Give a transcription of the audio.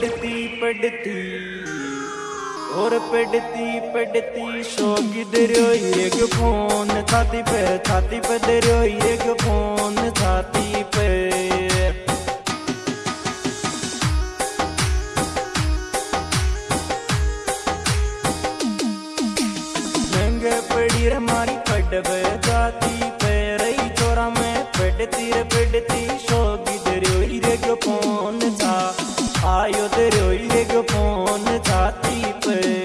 पड़ती पड़ती और पड़ती पड़ती शोगी दरियो एक फ़ोन छाती पे छाती पे दरियो एक फ़ोन छाती पे महँगे पड़ी रे मारी जाती पे। रही चोरा में पड़ती रे पड़ती शोगी दरियो एक फ़ोन छा आयो दरियो रोई फ़ोन छाती पे